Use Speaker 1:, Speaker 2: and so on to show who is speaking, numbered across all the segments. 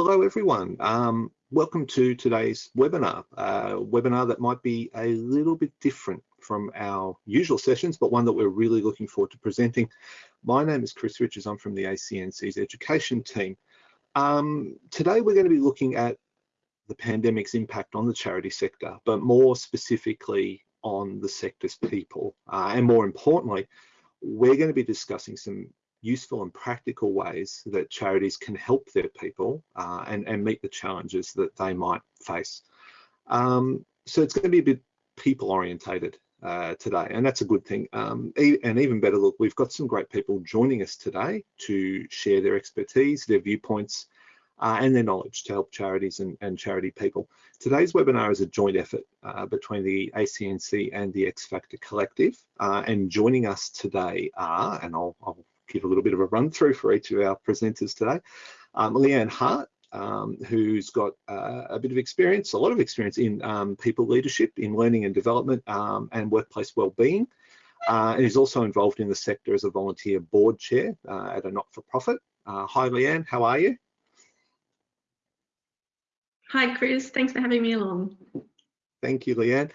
Speaker 1: Hello everyone, um, welcome to today's webinar, a webinar that might be a little bit different from our usual sessions, but one that we're really looking forward to presenting. My name is Chris Richards, I'm from the ACNC's education team. Um, today we're going to be looking at the pandemic's impact on the charity sector, but more specifically on the sector's people. Uh, and more importantly, we're going to be discussing some useful and practical ways that charities can help their people uh, and, and meet the challenges that they might face. Um, so it's going to be a bit people orientated uh, today, and that's a good thing. Um, and even better, look, we've got some great people joining us today to share their expertise, their viewpoints, uh, and their knowledge to help charities and, and, charity people. Today's webinar is a joint effort uh, between the ACNC and the X Factor Collective, uh, and joining us today are, and I'll, I'll give a little bit of a run through for each of our presenters today. Um, Leanne Hart, um, who's got uh, a bit of experience, a lot of experience in um, people leadership, in learning and development um, and workplace wellbeing. Uh, and is also involved in the sector as a volunteer board chair uh, at a not-for-profit. Uh, hi Leanne, how are you?
Speaker 2: Hi Chris, thanks for having me along.
Speaker 1: Thank you Leanne.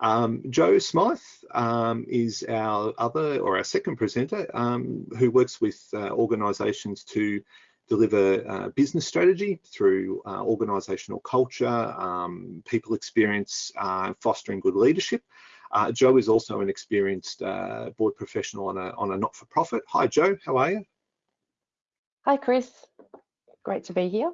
Speaker 1: Um, Joe Smythe um, is our other or our second presenter um, who works with uh, organisations to deliver uh, business strategy through uh, organisational culture, um, people experience, uh, fostering good leadership. Uh, Joe is also an experienced uh, board professional on a, on a not-for-profit. Hi Joe, how are you?
Speaker 3: Hi Chris, great to be here.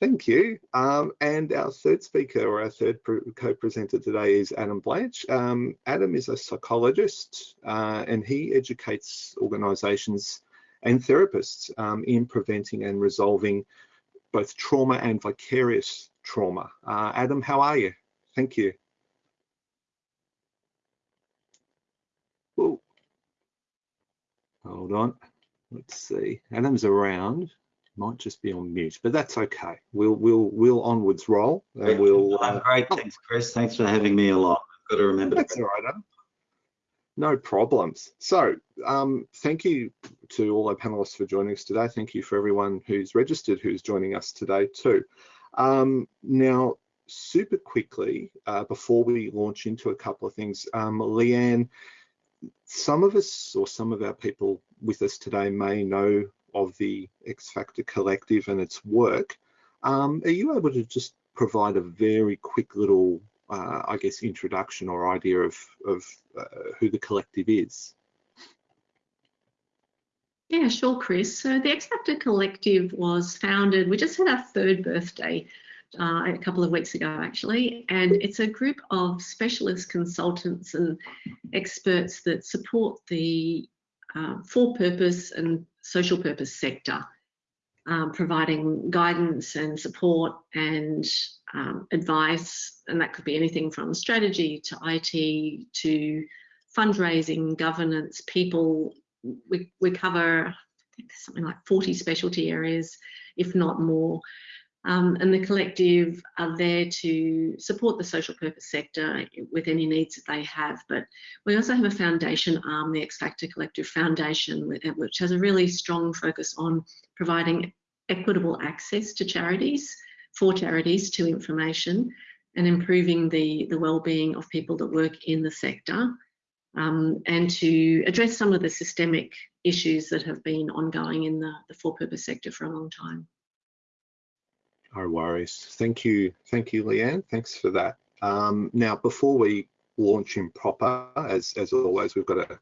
Speaker 1: Thank you. Um, and our third speaker or our third co-presenter today is Adam Blanch. Um, Adam is a psychologist uh, and he educates organisations and therapists um, in preventing and resolving both trauma and vicarious trauma. Uh, Adam, how are you? Thank you. Ooh. Hold on. Let's see. Adam's around might just be on mute, but that's okay. We'll we'll we'll onwards roll and we'll.
Speaker 4: Uh, great, thanks, Chris. Thanks for having me along. I've got to remember.
Speaker 1: That's all right. Adam. No problems. So, um, thank you to all our panelists for joining us today. Thank you for everyone who's registered who's joining us today too. Um, now, super quickly, uh, before we launch into a couple of things, um, Leanne, some of us or some of our people with us today may know of the X Factor Collective and its work. Um, are you able to just provide a very quick little, uh, I guess, introduction or idea of, of uh, who the collective is?
Speaker 2: Yeah, sure, Chris. So the X Factor Collective was founded, we just had our third birthday uh, a couple of weeks ago, actually, and it's a group of specialist consultants and experts that support the uh, for purpose and social purpose sector, um, providing guidance and support and um, advice, and that could be anything from strategy to IT to fundraising, governance, people. We, we cover something like 40 specialty areas, if not more. Um, and the collective are there to support the social purpose sector with any needs that they have. But we also have a foundation arm, the X Factor Collective Foundation, which has a really strong focus on providing equitable access to charities, for charities to information, and improving the, the well-being of people that work in the sector. Um, and to address some of the systemic issues that have been ongoing in the, the for-purpose sector for a long time.
Speaker 1: No worries. Thank you. Thank you, Leanne. Thanks for that. Um, now, before we launch in proper, as, as always, we've got a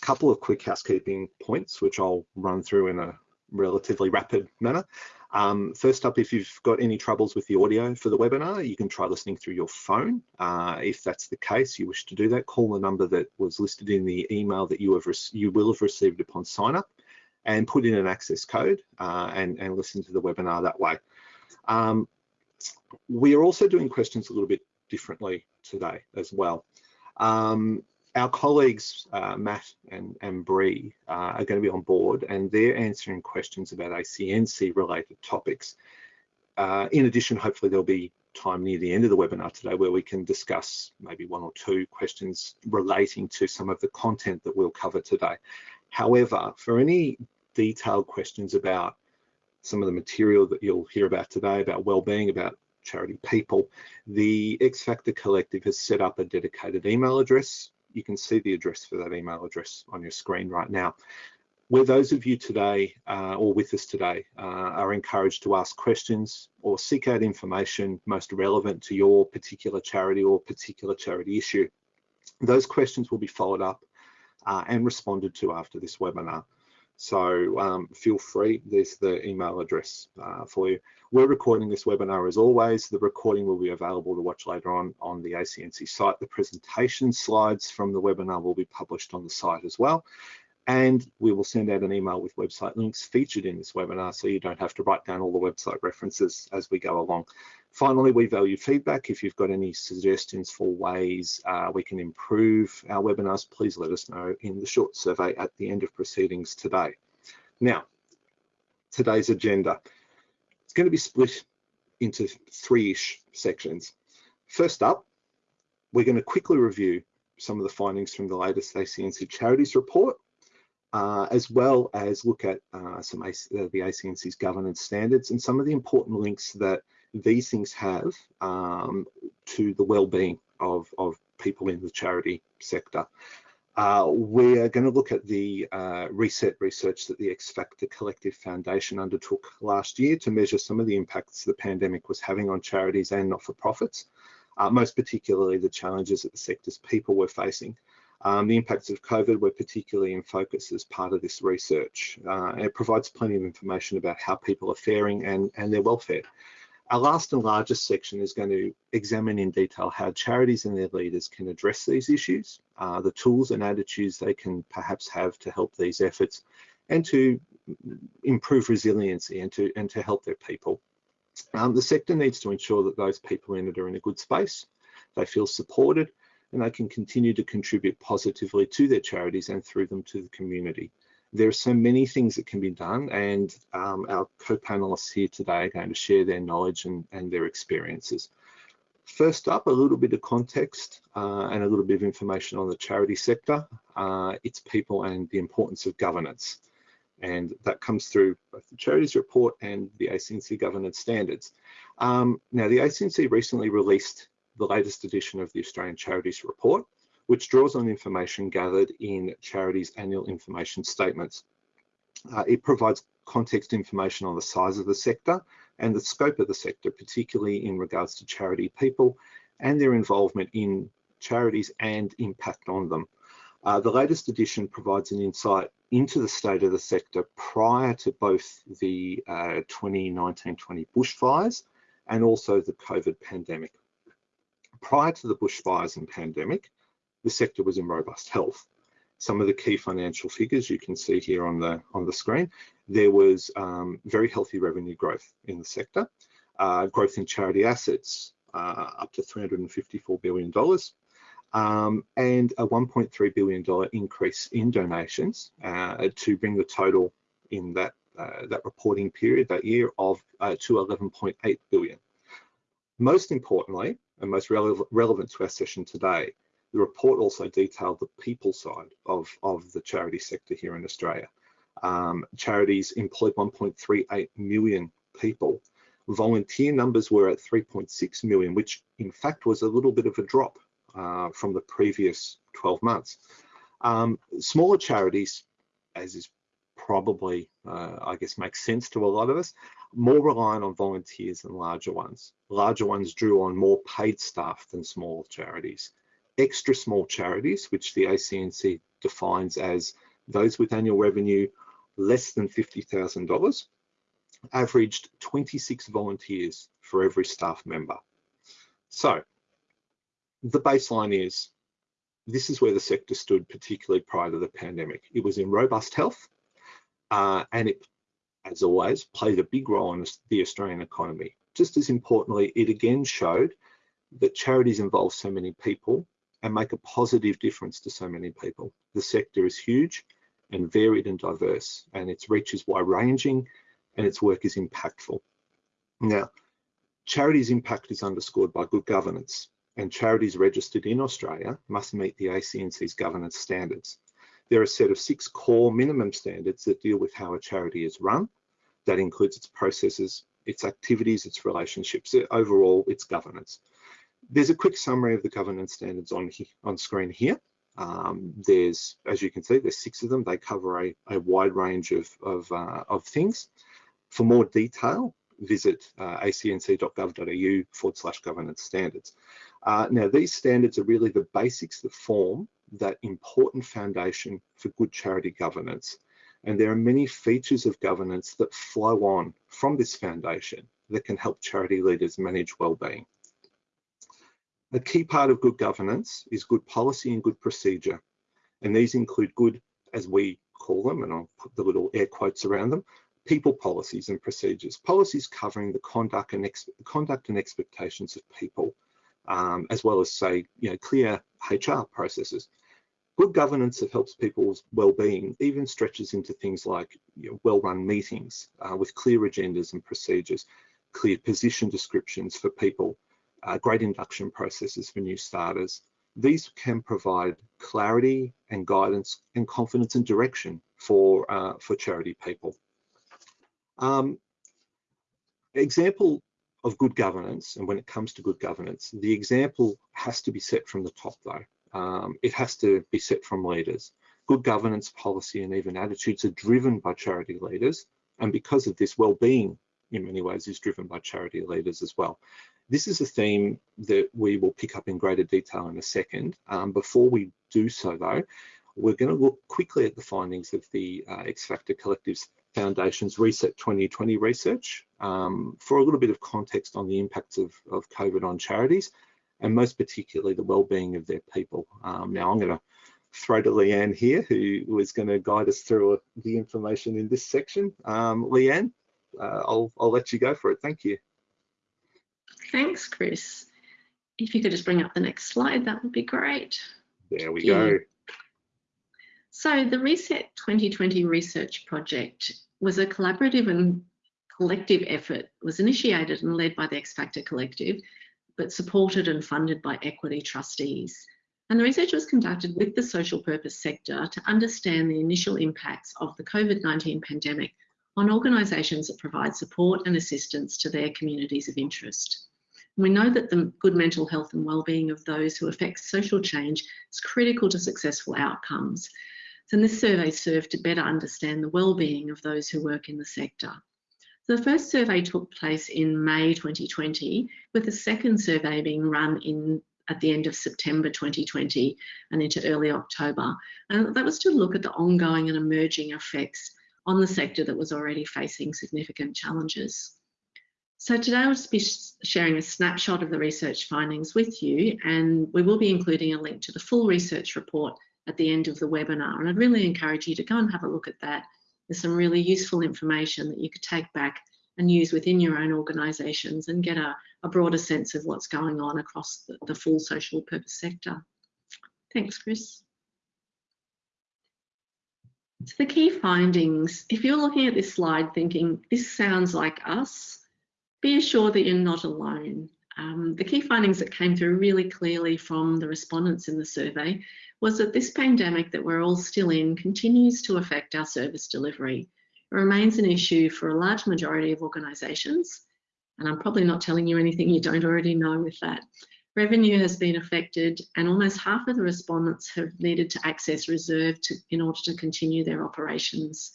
Speaker 1: couple of quick housekeeping points, which I'll run through in a relatively rapid manner. Um, first up, if you've got any troubles with the audio for the webinar, you can try listening through your phone. Uh, if that's the case, you wish to do that, call the number that was listed in the email that you have you will have received upon sign up and put in an access code uh, and, and listen to the webinar that way. Um, we are also doing questions a little bit differently today as well. Um, our colleagues, uh, Matt and, and Bree, uh, are going to be on board and they're answering questions about ACNC related topics. Uh, in addition, hopefully there'll be time near the end of the webinar today where we can discuss maybe one or two questions relating to some of the content that we'll cover today. However, for any detailed questions about some of the material that you'll hear about today about well-being, about charity people, the X Factor Collective has set up a dedicated email address. You can see the address for that email address on your screen right now. Where those of you today uh, or with us today uh, are encouraged to ask questions or seek out information most relevant to your particular charity or particular charity issue. Those questions will be followed up uh, and responded to after this webinar. So um, feel free, there's the email address uh, for you. We're recording this webinar as always. The recording will be available to watch later on on the ACNC site. The presentation slides from the webinar will be published on the site as well. And we will send out an email with website links featured in this webinar so you don't have to write down all the website references as we go along. Finally, we value feedback. If you've got any suggestions for ways uh, we can improve our webinars, please let us know in the short survey at the end of proceedings today. Now, today's agenda. It's going to be split into three-ish sections. First up, we're going to quickly review some of the findings from the latest ACNC Charities Report uh, as well as look at uh, some uh, the ACNC's governance standards and some of the important links that these things have um, to the well-being of, of people in the charity sector. Uh, we're going to look at the uh, reset research that the X Factor Collective Foundation undertook last year to measure some of the impacts the pandemic was having on charities and not-for-profits, uh, most particularly the challenges that the sector's people were facing. Um, the impacts of COVID were particularly in focus as part of this research. Uh, it provides plenty of information about how people are faring and, and their welfare. Our last and largest section is going to examine in detail how charities and their leaders can address these issues, uh, the tools and attitudes they can perhaps have to help these efforts and to improve resiliency and to, and to help their people. Um, the sector needs to ensure that those people in it are in a good space, they feel supported and they can continue to contribute positively to their charities and through them to the community. There are so many things that can be done and um, our co-panelists here today are going to share their knowledge and, and their experiences. First up, a little bit of context uh, and a little bit of information on the charity sector, uh, its people and the importance of governance. And that comes through both the charities report and the ACNC governance standards. Um, now, the ACNC recently released the latest edition of the Australian Charities Report, which draws on information gathered in charities' annual information statements. Uh, it provides context information on the size of the sector and the scope of the sector, particularly in regards to charity people and their involvement in charities and impact on them. Uh, the latest edition provides an insight into the state of the sector prior to both the 2019-20 uh, bushfires and also the COVID pandemic prior to the bushfires and pandemic, the sector was in robust health. Some of the key financial figures you can see here on the on the screen. There was um, very healthy revenue growth in the sector, uh, growth in charity assets uh, up to 354 billion dollars, um, and a 1.3 billion dollar increase in donations uh, to bring the total in that uh, that reporting period that year of uh, to 11.8 billion. Most importantly, and most rele relevant to our session today, the report also detailed the people side of, of the charity sector here in Australia. Um, charities employed 1.38 million people. Volunteer numbers were at 3.6 million, which in fact was a little bit of a drop uh, from the previous 12 months. Um, smaller charities, as is probably, uh, I guess, makes sense to a lot of us, more reliant on volunteers than larger ones. Larger ones drew on more paid staff than small charities. Extra small charities, which the ACNC defines as those with annual revenue less than $50,000, averaged 26 volunteers for every staff member. So the baseline is this is where the sector stood, particularly prior to the pandemic. It was in robust health uh, and it as always, played a big role in the Australian economy. Just as importantly, it again showed that charities involve so many people and make a positive difference to so many people. The sector is huge and varied and diverse, and its reach is wide-ranging and its work is impactful. Now, charities' impact is underscored by good governance, and charities registered in Australia must meet the ACNC's governance standards. There are a set of six core minimum standards that deal with how a charity is run, That includes its processes, its activities, its relationships, overall its governance. There's a quick summary of the governance standards on, on screen here. Um, there's, as you can see, there's six of them. They cover a, a wide range of, of, uh, of, things. For more detail, visit uh, acnc.gov.au forward slash governance standards. Uh, now, these standards are really the basics that form that important foundation for good charity governance. And there are many features of governance that flow on from this foundation that can help charity leaders manage well-being. A key part of good governance is good policy and good procedure. And these include good, as we call them, and I'll put the little air quotes around them, people policies and procedures. Policies covering the conduct and, conduct and expectations of people, um, as well as say, you know, clear HR processes. Good governance that helps people's well-being even stretches into things like you know, well-run meetings uh, with clear agendas and procedures, clear position descriptions for people, uh, great induction processes for new starters. These can provide clarity and guidance and confidence and direction for, uh, for charity people. Um, example of good governance, and when it comes to good governance, the example has to be set from the top though. Um, it has to be set from leaders. Good governance policy and even attitudes are driven by charity leaders. And because of this, well-being in many ways is driven by charity leaders as well. This is a theme that we will pick up in greater detail in a second. Um, before we do so though, we're going to look quickly at the findings of the uh, X Factor Collective's Foundation's Reset 2020 research um, for a little bit of context on the impacts of, of COVID on charities and most particularly the well-being of their people. Um, now I'm going to throw to Leanne here who is going to guide us through the information in this section. Um, Leanne, uh, I'll, I'll let you go for it. Thank you.
Speaker 2: Thanks, Chris. If you could just bring up the next slide, that would be great.
Speaker 1: There we go.
Speaker 2: So the Reset 2020 research project was a collaborative and collective effort. Was initiated and led by the X Factor Collective, but supported and funded by equity trustees. And the research was conducted with the social purpose sector to understand the initial impacts of the COVID-19 pandemic on organisations that provide support and assistance to their communities of interest. We know that the good mental health and wellbeing of those who affect social change is critical to successful outcomes. So this survey served to better understand the well-being of those who work in the sector. The first survey took place in May 2020, with the second survey being run in at the end of September 2020 and into early October. And that was to look at the ongoing and emerging effects on the sector that was already facing significant challenges. So today I'll just be sharing a snapshot of the research findings with you and we will be including a link to the full research report at the end of the webinar and I'd really encourage you to go and have a look at that. There's some really useful information that you could take back and use within your own organisations and get a, a, broader sense of what's going on across the, the full social purpose sector. Thanks, Chris. So the key findings, if you're looking at this slide thinking, this sounds like us, be assured that you're not alone. Um, the key findings that came through really clearly from the respondents in the survey was that this pandemic that we're all still in continues to affect our service delivery. It remains an issue for a large majority of organisations, and I'm probably not telling you anything you don't already know with that. Revenue has been affected and almost half of the respondents have needed to access reserve to, in order to continue their operations.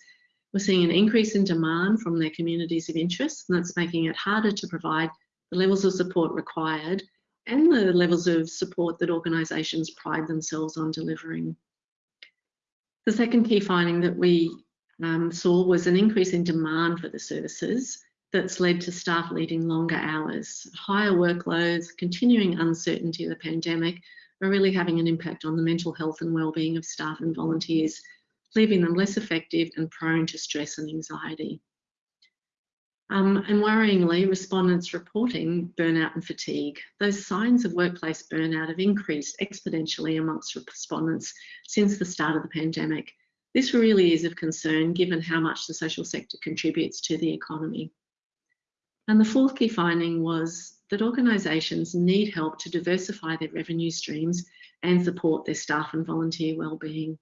Speaker 2: We're seeing an increase in demand from their communities of interest and that's making it harder to provide the levels of support required and the levels of support that organisations pride themselves on delivering. The second key finding that we um, saw was an increase in demand for the services that's led to staff leading longer hours. Higher workloads, continuing uncertainty of the pandemic are really having an impact on the mental health and wellbeing of staff and volunteers, leaving them less effective and prone to stress and anxiety. Um, and worryingly, respondents reporting burnout and fatigue. Those signs of workplace burnout have increased exponentially amongst respondents since the start of the pandemic. This really is of concern given how much the social sector contributes to the economy. And the fourth key finding was that organisations need help to diversify their revenue streams and support their staff and volunteer wellbeing.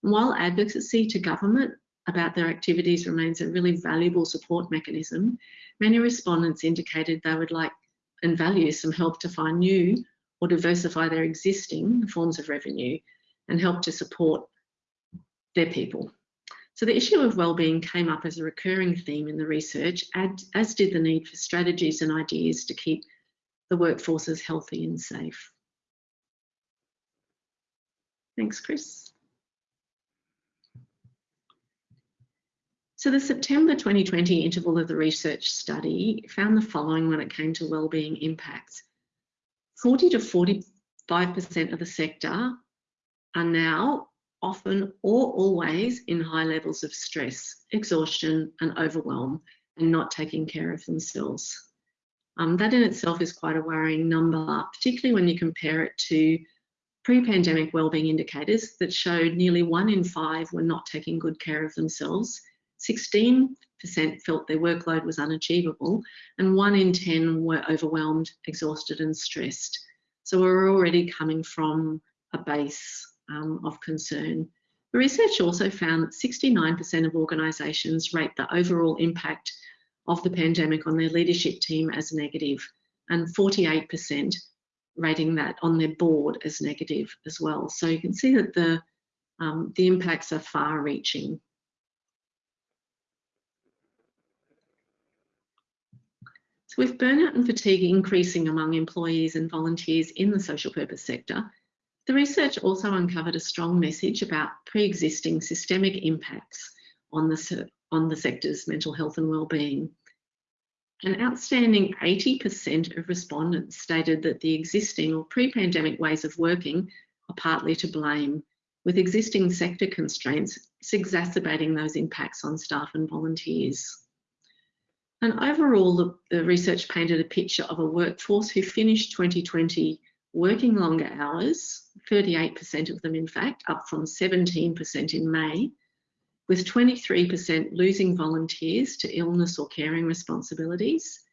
Speaker 2: While advocacy to government about their activities remains a really valuable support mechanism, many respondents indicated they would like and value some help to find new or diversify their existing forms of revenue and help to support their people. So the issue of wellbeing came up as a recurring theme in the research, as did the need for strategies and ideas to keep the workforces healthy and safe. Thanks, Chris. So the September 2020 interval of the research study found the following when it came to wellbeing impacts. 40 to 45% of the sector are now often or always in high levels of stress, exhaustion and overwhelm and not taking care of themselves. Um, that in itself is quite a worrying number, particularly when you compare it to pre-pandemic wellbeing indicators that showed nearly one in five were not taking good care of themselves, 16% felt their workload was unachievable, and one in 10 were overwhelmed, exhausted and stressed. So we're already coming from a base um, of concern. The research also found that 69% of organisations rate the overall impact of the pandemic on their leadership team as negative, and 48% rating that on their board as negative as well. So you can see that the, um, the impacts are far So with burnout and fatigue increasing among employees and volunteers in the social purpose sector, the research also uncovered a strong message about pre-existing systemic impacts on the, on the sector's mental health and well-being. An outstanding 80% of respondents stated that the existing or pre-pandemic ways of working are partly to blame, with existing sector constraints exacerbating those impacts on staff and volunteers. And overall, the, the research painted a picture of a workforce who finished 2020 working longer hours, 38% of them in fact, up from 17% in May, with 23% losing volunteers to illness or caring responsibilities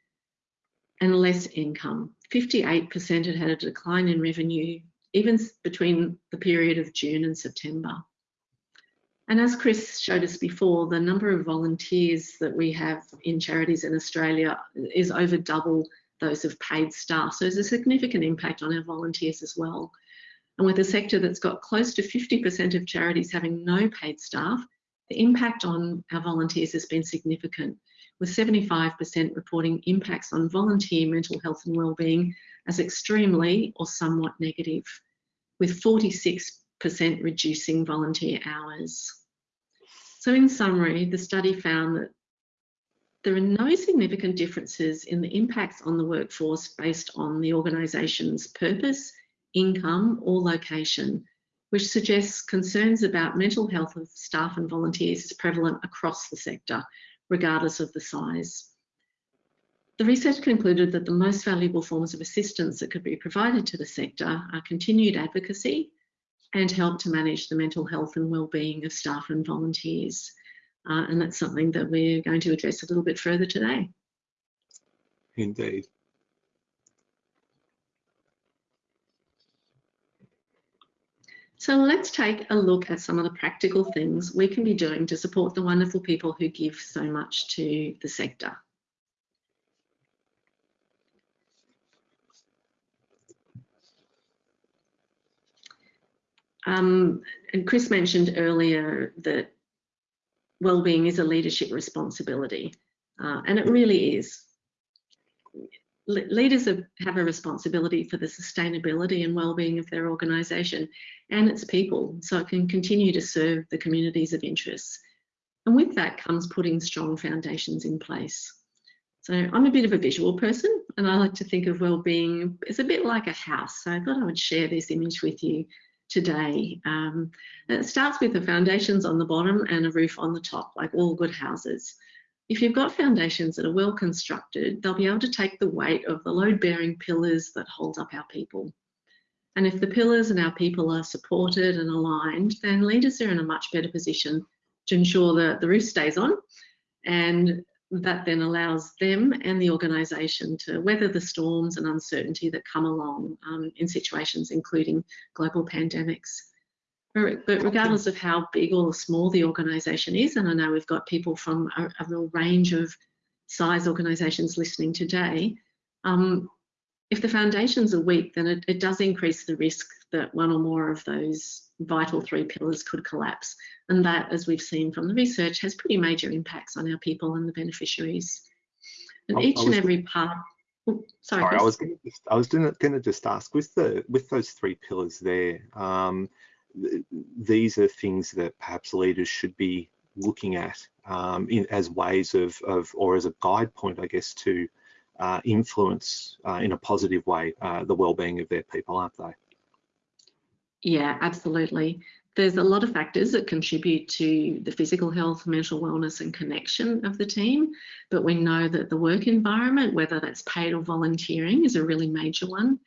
Speaker 2: and less income. 58% had had a decline in revenue even between the period of June and September. And as Chris showed us before, the number of volunteers that we have in charities in Australia is over double those of paid staff. So there's a significant impact on our volunteers as well. And with a sector that's got close to 50% of charities having no paid staff, the impact on our volunteers has been significant, with 75% reporting impacts on volunteer mental health and wellbeing as extremely or somewhat negative, with 46% reducing volunteer hours. So in summary, the study found that there are no significant differences in the impacts on the workforce based on the organisation's purpose, income or location, which suggests concerns about mental health of staff and volunteers is prevalent across the sector, regardless of the size. The research concluded that the most valuable forms of assistance that could be provided to the sector are continued advocacy and help to manage the mental health and wellbeing of staff and volunteers. Uh, and that's something that we're going to address a little bit further today.
Speaker 1: Indeed.
Speaker 2: So let's take a look at some of the practical things we can be doing to support the wonderful people who give so much to the sector. Um, and Chris mentioned earlier that well-being is a leadership responsibility, uh, and it really is. Le leaders have, have a responsibility for the sustainability and well-being of their organisation and its people, so it can continue to serve the communities of interest. And with that comes putting strong foundations in place. So I'm a bit of a visual person, and I like to think of well-being as a bit like a house. So I thought I would share this image with you today. Um, it starts with the foundations on the bottom and a roof on the top, like all good houses. If you've got foundations that are well constructed, they'll be able to take the weight of the load-bearing pillars that hold up our people. And if the pillars and our people are supported and aligned, then leaders are in a much better position to ensure that the roof stays on and that then allows them and the organisation to weather the storms and uncertainty that come along um, in situations including global pandemics. But regardless of how big or small the organisation is, and I know we've got people from a, a real range of size organisations listening today, um, if the foundations are weak, then it, it does increase the risk that one or more of those vital three pillars could collapse. And that, as we've seen from the research, has pretty major impacts on our people and the beneficiaries. And
Speaker 1: I- I
Speaker 2: each and
Speaker 1: was-
Speaker 2: every part. oh, sorry,
Speaker 1: Sorry, I was I was going to just ask with the with those three pillars there. Um, th- these are things that perhaps leaders should be looking at um, in, as ways of, of or as a guide point, I guess, to uh, influence uh, in a positive way uh, the well-being of their people, aren't they?
Speaker 2: Yeah, absolutely. There's a lot of factors that contribute to the physical health, mental wellness, and connection of the team. But we know that the work environment, whether that's paid or volunteering, is a really major one.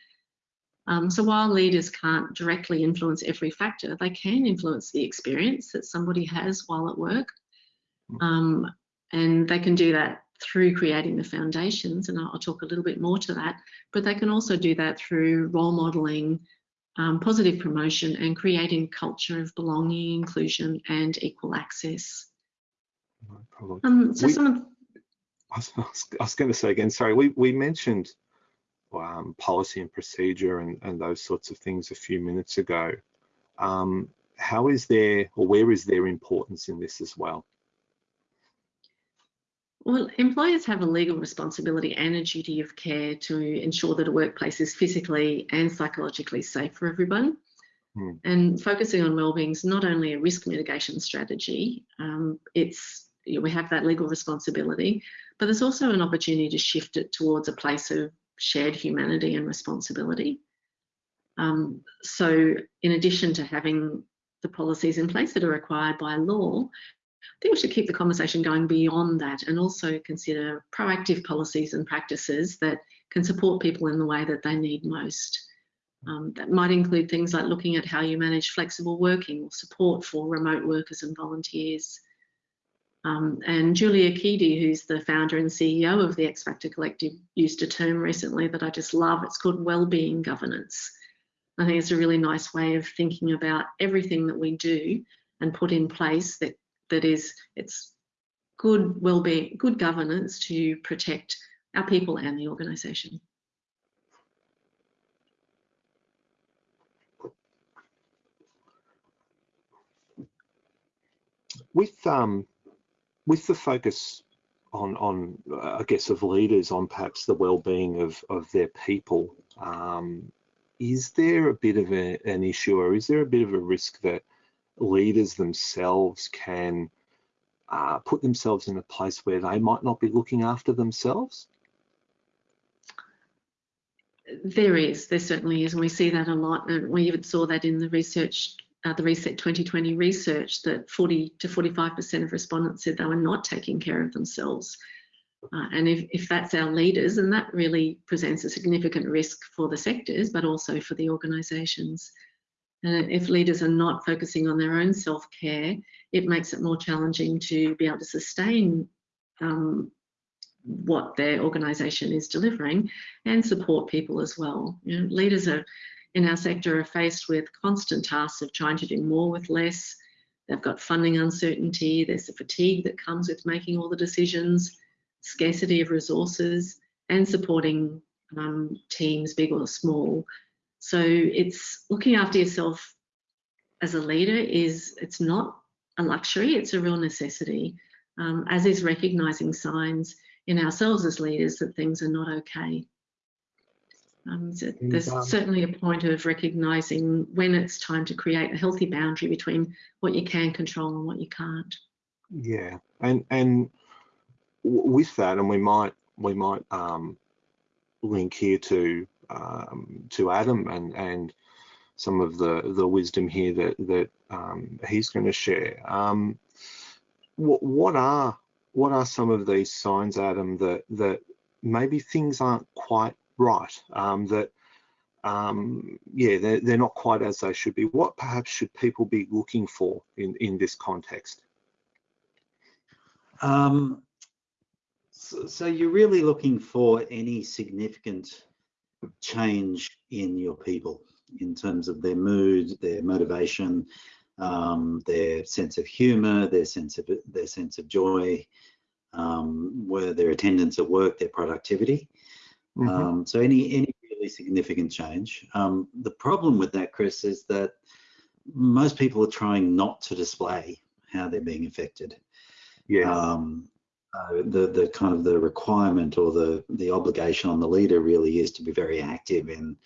Speaker 2: Um, so while leaders can't directly influence every factor, they can influence the experience that somebody has while at work. Um, and they can do that through creating the foundations, and I'll, I'll talk a little bit more to that. But they can also do that through role modelling, um, positive promotion and creating a culture of belonging, inclusion and equal access.
Speaker 1: No problem.
Speaker 2: Um, so
Speaker 1: We-
Speaker 2: some of,
Speaker 1: I was, was- going to say again, sorry, we, we mentioned um, policy and procedure and, and those sorts of things a few minutes ago. Um, how is there, or where is their importance in this as well?
Speaker 2: Well, employers have a legal responsibility and a duty of care to ensure that a workplace is physically and psychologically safe for everyone.
Speaker 1: Hmm.
Speaker 2: And focusing on wellbeing is not only a risk mitigation strategy, um, it's you know, we have that legal responsibility, but there's also an opportunity to shift it towards a place of shared humanity and responsibility. Um, so, in addition to having the policies in place that are required by law, I think we should keep the conversation going beyond that and also consider proactive policies and practices that can support people in the way that they need most. Um, that might include things like looking at how you manage flexible working or support for remote workers and volunteers. Um, and Julia Keady, who's the founder and CEO of the X Factor Collective, used a term recently that I just love. It's called well-being governance. I think it's a really nice way of thinking about everything that we do and put in place that that is it's good well-being, good governance to protect our people and the organisation.
Speaker 1: With um, with the focus on on uh, I guess of leaders on perhaps the well-being of of their people, um, is there a bit of a, an issue or is there a bit of a risk that leaders themselves can uh, put themselves in a place where they might not be looking after themselves?
Speaker 2: There is, there certainly is, and we see that a lot. And we even saw that in the research, uh, the Reset 2020 research, that 40 to 45% of respondents said they were not taking care of themselves. Uh, and if, if that's our leaders, then that really presents a significant risk for the sectors, but also for the organisations. And if leaders are not focusing on their own self-care, it makes it more challenging to be able to sustain um, what their organisation is delivering and support people as well. You know, leaders are in our sector are faced with constant tasks of trying to do more with less. They've got funding uncertainty. There's the fatigue that comes with making all the decisions, scarcity of resources, and supporting um, teams, big or small. So it's looking after yourself as a leader is it's not a luxury, it's a real necessity, um, as is recognising signs in ourselves as leaders that things are not okay. Um, so there's
Speaker 1: um,
Speaker 2: certainly a point of recognising when it's time to create a healthy boundary between what you can control and what you can't.
Speaker 1: Yeah, and and with that, and we might we might um, link here to um, to Adam and and some of the the wisdom here that that um, he's going to share. Um, what what are what are some of these signs, Adam, that that maybe things aren't quite right? Um, that um, yeah, they're, they're not quite as they should be. What perhaps should people be looking for in in this context?
Speaker 4: Um, so, so you're really looking for any significant change in your people. in terms of their mood, their motivation, um, their sense of humour, their sense of their sense of joy, um, where their attendance at work, their productivity.
Speaker 1: Mhm.
Speaker 4: Um, so any any really significant change. Um, the problem with that, Chris, is that most people are trying not to display how they're being affected.
Speaker 1: yeah.
Speaker 4: Um, uh, the the kind of the requirement or the the obligation on the leader really is to be very active in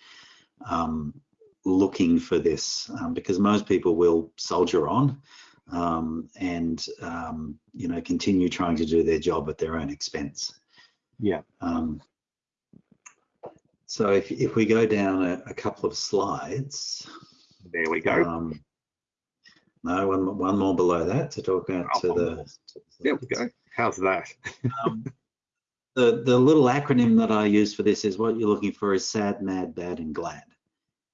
Speaker 4: um, looking for this um, because most people will soldier on um, and um, you know continue trying to do their job at their own expense.
Speaker 1: yeah.
Speaker 4: Um, so if if we go down a, a couple of slides,
Speaker 1: There we go.
Speaker 4: um, no one one more below that to talk about
Speaker 1: Oh,
Speaker 4: to the.
Speaker 1: there we go. How's that?
Speaker 4: Um, the the little acronym that I use for this is what you're looking for is sad, mad, bad, and glad.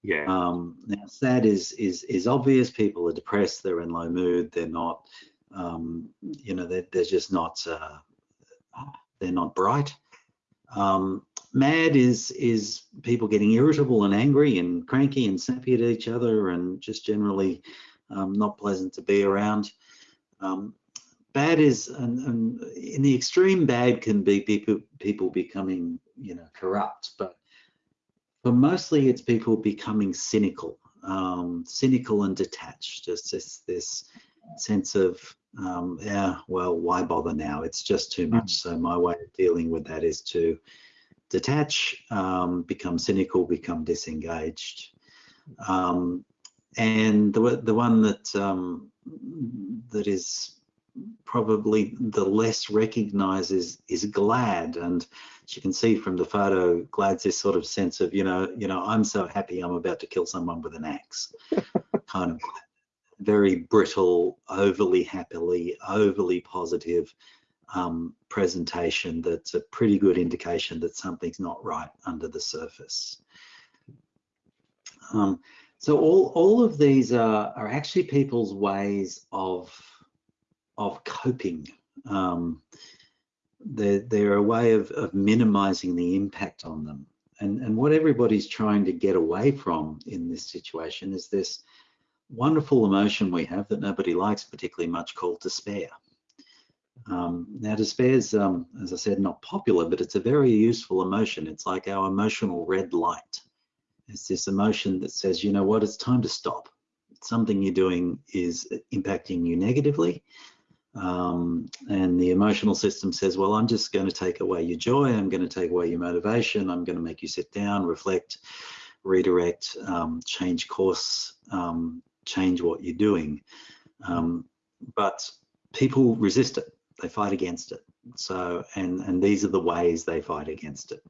Speaker 1: Yeah.
Speaker 4: Um, now, sad is is is obvious. People are depressed. They're in low mood. They're not, um, you know, they're, they're just not. Uh, they're not bright. Um, mad is is people getting irritable and angry and cranky and snappy at each other and just generally um, not pleasant to be around. Um, bad is and, and in the extreme bad can be people people becoming you know corrupt, but but mostly it's people becoming cynical, um, cynical and detached. Just this this sense of um, yeah, well, why bother now? It's just too much. So my way of dealing with that is to detach, um, become cynical, become disengaged. Um, and the the one that um, that is probably the less recognized is is glad. And as you can see from the photo glad's this sort of sense of you know you know i'm so happy i'm about to kill someone with an axe. Kind of very brittle overly happily overly positive um, presentation that's a pretty good indication that something's not right under the surface. Um, so all all of these are, are actually people's ways of of coping. Um, they're, they're a way of, of minimizing the impact on them. And, and what everybody's trying to get away from in this situation is this wonderful emotion we have that nobody likes particularly much called despair. Um, now despair is, um, as I said, not popular, but it's a very useful emotion. It's like our emotional red light. It's this emotion that says, you know what, it's time to stop. Something you're doing is impacting you negatively. Um, and the emotional system says, well, I'm just going to take away your joy. I'm going to take away your motivation. I'm going to make you sit down, reflect, redirect, um, change course, um, change what you're doing. Um, but people resist it. They fight against it. So, and, and these are the ways they fight against it.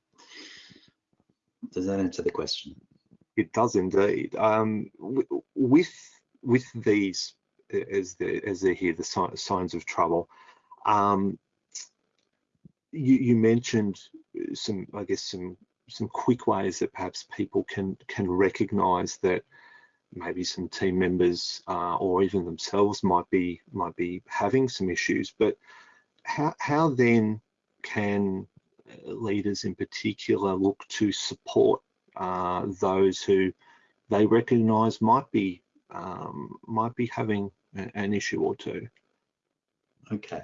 Speaker 4: Does that answer the question?
Speaker 1: It does indeed. Um, with with these, as the as they hear the si- signs of trouble. Um, you, you mentioned some, I guess, some some quick ways that perhaps people can can recognise that maybe some team members uh, or even themselves might be might be having some issues. But how how then can uh, leaders in particular look to support uh, those who they recognise might be um, might be having an issue or two.
Speaker 4: Okay.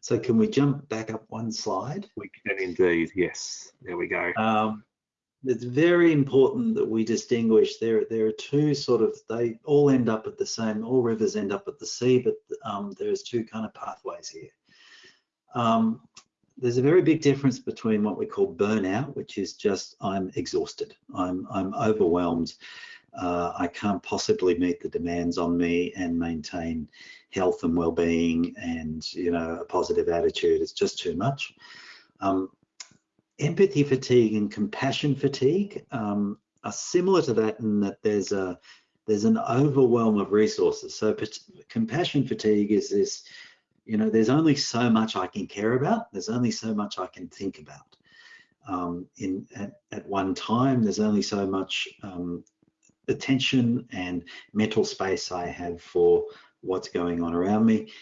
Speaker 4: So can we jump back up one slide?
Speaker 1: We can indeed, yes. There we go.
Speaker 4: Um, it's very important that we distinguish. There, there are two sort of. They all end up at the same. All rivers end up at the sea, but um, there's two kind of pathways here. Um, there's a very big difference between what we call burnout, which is just I'm exhausted, I'm I'm overwhelmed, uh, I can't possibly meet the demands on me and maintain health and well-being and you know a positive attitude. It's just too much. Um, empathy fatigue and compassion fatigue um, are similar to that in that there's a there's an overwhelm of resources. So compassion fatigue is this, you know, there's only so much I can care about. There's only so much I can think about. Um, in at, at one time, there's only so much um, attention and mental space I have for what's going on around me.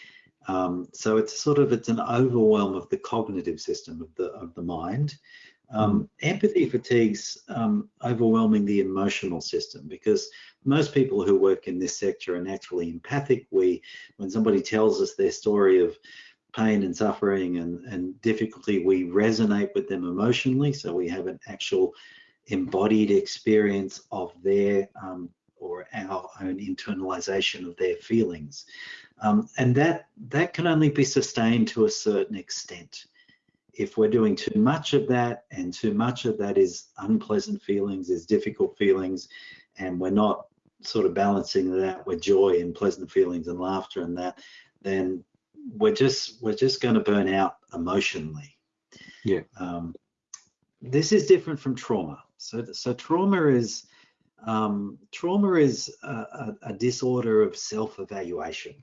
Speaker 4: Um, so it's sort of it's an overwhelm of the cognitive system of the of the mind. Um, empathy fatigues um, overwhelming the emotional system because most people who work in this sector are naturally empathic. We, when somebody tells us their story of pain and suffering and, and difficulty, we resonate with them emotionally. So we have an actual embodied experience of their um, or our own internalization of their feelings. Um, and that, that can only be sustained to a certain extent. If we're doing too much of that and too much of that is unpleasant feelings, is difficult feelings, and we're not sort of balancing that with joy and pleasant feelings and laughter and that, then we're just we're just going to burn out emotionally.
Speaker 1: Yeah.
Speaker 4: Um, this is different from trauma. So so trauma is um, trauma is a, a, disorder of self-evaluation.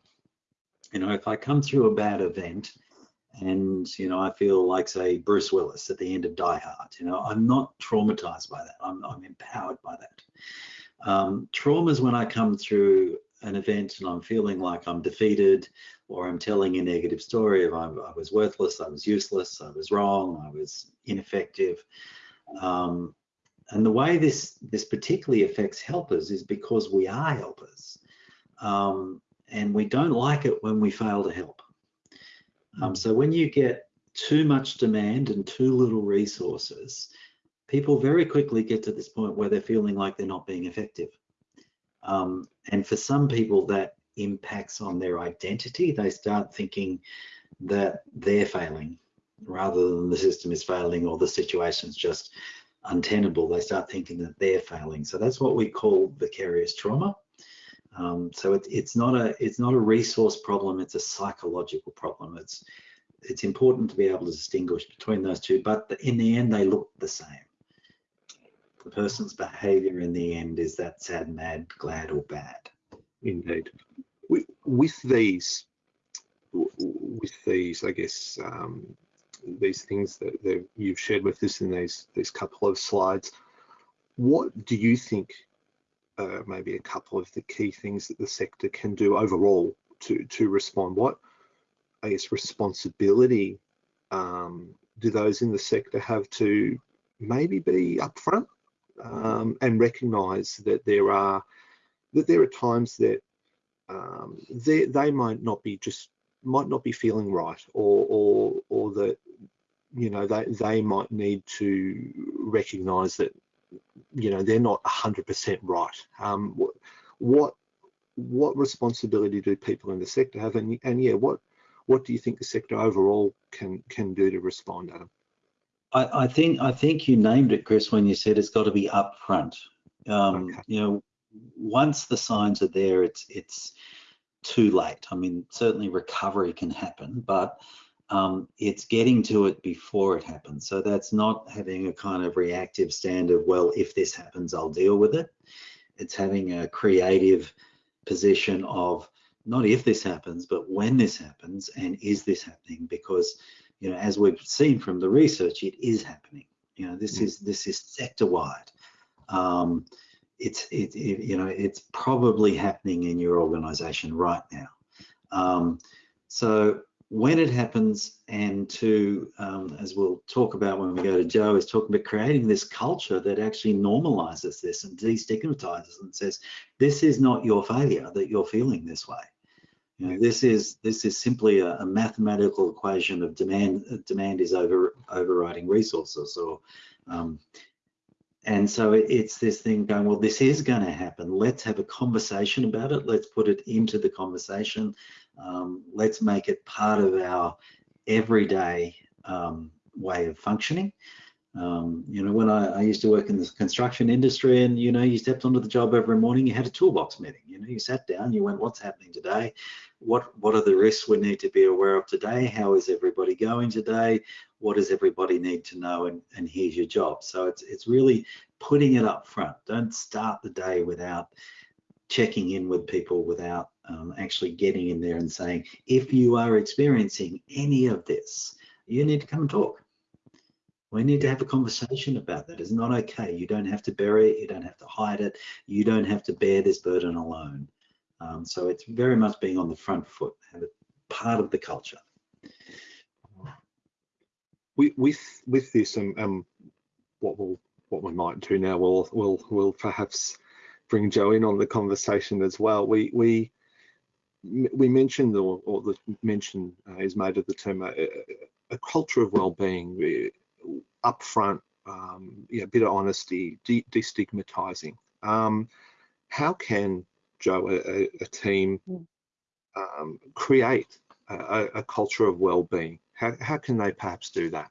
Speaker 4: You know, if I come through a bad event and, you know, I feel like, say, Bruce Willis at the end of Die Hard, you know, I'm not traumatized by that. I'm, I'm empowered by that. Um, trauma is when I come through an event and I'm feeling like I'm defeated or I'm telling a negative story of I, I was worthless, I was useless, I was wrong, I was ineffective. Um, and the way this this particularly affects helpers is because we are helpers, um, and we don't like it when we fail to help. Um, so when you get too much demand and too little resources, people very quickly get to this point where they're feeling like they're not being effective. Um, and for some people, that impacts on their identity. They start thinking that they're failing rather than the system is failing or the situation's just untenable, they start thinking that they're failing. So that's what we call vicarious trauma. Um, so it, it's not a it's not a resource problem. It's a psychological problem. It's it's important to be able to distinguish between those two, but in the end, they look the same. The person's behavior in the end is that sad, mad, glad, or bad.
Speaker 1: Indeed. With, with these, with these, I guess, um, these things that, that you've shared with us in these these couple of slides. What do you think uh, maybe a couple of the key things that the sector can do overall to to respond? What I guess responsibility um, do those in the sector have to maybe be upfront um, and recognise that there are that there are times that um, they they might not be just might not be feeling right or or or that you know they they might need to recognize that you know they're not 100% right um, what what responsibility do people in the sector have and, and yeah what what do you think the sector overall can can do to respond adam
Speaker 4: I, I think i think you named it chris when you said it's got to be upfront um, okay. you know once the signs are there it's it's too late. I mean, certainly recovery can happen, but um, it's getting to it before it happens. So that's not having a kind of reactive stand of, well, if this happens, I'll deal with it. It's having a creative position of not if this happens, but when this happens and is this happening? Because, you know, as we've seen from the research, it is happening. You know, this mm. is this is sector wide. Um, it's it, it, you know it's probably happening in your organization right now um, so when it happens and to um, as we'll talk about when we go to joe is talking about creating this culture that actually normalizes this and destigmatizes and says this is not your failure that you're feeling this way you know, this is this is simply a, a mathematical equation of demand demand is over overriding resources or um, and so it's this thing going, well, this is going to happen. Let's have a conversation about it. Let's put it into the conversation. Um, let's make it part of our everyday um, way of functioning. Um, you know, when I, I, used to work in the construction industry and, you know, you stepped onto the job every morning, you had a toolbox meeting, you know, you sat down, you went, what's happening today? What, what are the risks we need to be aware of today? How is everybody going today? What does everybody need to know? And, and here's your job. So it's, it's really putting it up front. Don't start the day without checking in with people, without um, actually getting in there and saying, if you are experiencing any of this, you need to come and talk we need to have a conversation about that. It's not okay. You don't have to bury it. You don't have to hide it. You don't have to bear this burden alone. Um, so it's very much being on the front foot, part of the culture.
Speaker 1: With with, with this, um, um, what we'll what we might do now, we'll we'll we'll perhaps bring Joe in on the conversation as well. We we we mentioned or, or the mention uh, is made of the term uh, a culture of well-being, upfront, um, yeah, a bit of honesty, de destigmatizing. Um, how can Joe, a, a team,
Speaker 3: Mm.
Speaker 1: um, create a, a culture of well-being? How, how can they perhaps do that?